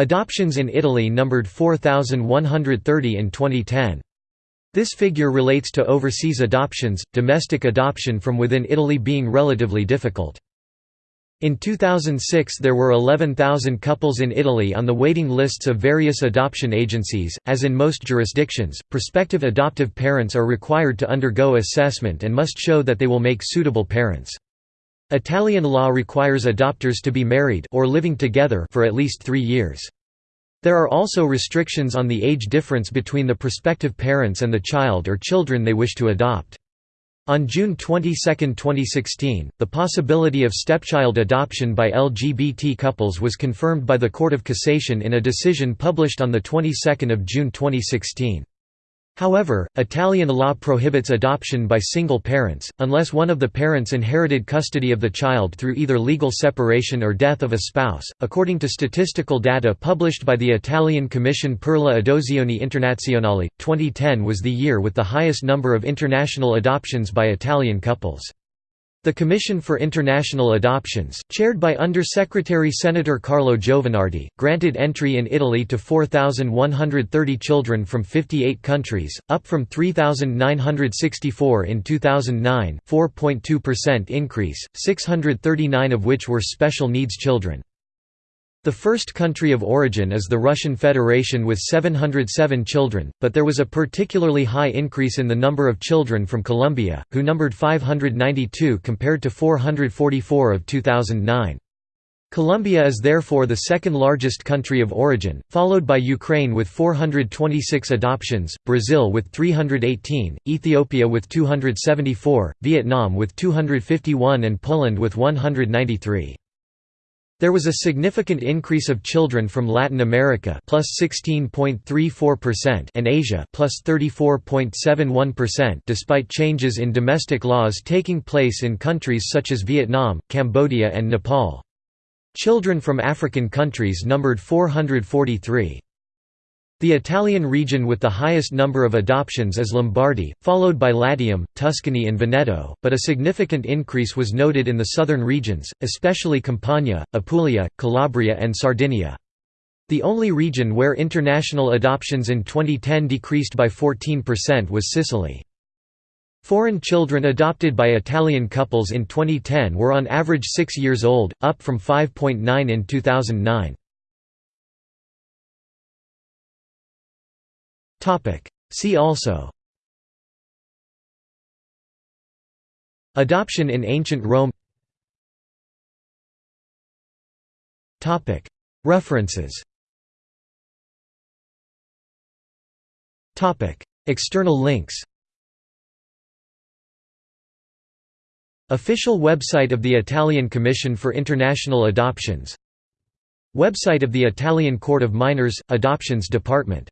Adoptions in Italy numbered 4,130 in 2010. This figure relates to overseas adoptions, domestic adoption from within Italy being relatively difficult. In 2006 there were 11,000 couples in Italy on the waiting lists of various adoption agencies. As in most jurisdictions, prospective adoptive parents are required to undergo assessment and must show that they will make suitable parents. Italian law requires adopters to be married or living together for at least 3 years. There are also restrictions on the age difference between the prospective parents and the child or children they wish to adopt. On June 22, 2016, the possibility of stepchild adoption by LGBT couples was confirmed by the Court of Cassation in a decision published on the 22nd of June 2016. However, Italian law prohibits adoption by single parents, unless one of the parents inherited custody of the child through either legal separation or death of a spouse. According to statistical data published by the Italian Commission per la Adozioni Internazionale, 2010 was the year with the highest number of international adoptions by Italian couples. The Commission for International Adoptions, chaired by Under-Secretary Senator Carlo Giovanardi, granted entry in Italy to 4,130 children from 58 countries, up from 3,964 in 2009 4.2% increase, 639 of which were special needs children. The first country of origin is the Russian Federation with 707 children, but there was a particularly high increase in the number of children from Colombia, who numbered 592 compared to 444 of 2009. Colombia is therefore the second largest country of origin, followed by Ukraine with 426 adoptions, Brazil with 318, Ethiopia with 274, Vietnam with 251 and Poland with 193. There was a significant increase of children from Latin America plus 16.34% and Asia plus 34.71% despite changes in domestic laws taking place in countries such as Vietnam, Cambodia and Nepal. Children from African countries numbered 443. The Italian region with the highest number of adoptions is Lombardy, followed by Latium, Tuscany and Veneto, but a significant increase was noted in the southern regions, especially Campania, Apulia, Calabria and Sardinia. The only region where international adoptions in 2010 decreased by 14% was Sicily. Foreign children adopted by Italian couples in 2010 were on average 6 years old, up from 5.9 in 2009. See also. Adoption in ancient Rome. Topic. References. Topic. External links. Official website of the Italian Commission for International Adoptions. Website of the Italian Court of Minors – Adoptions Department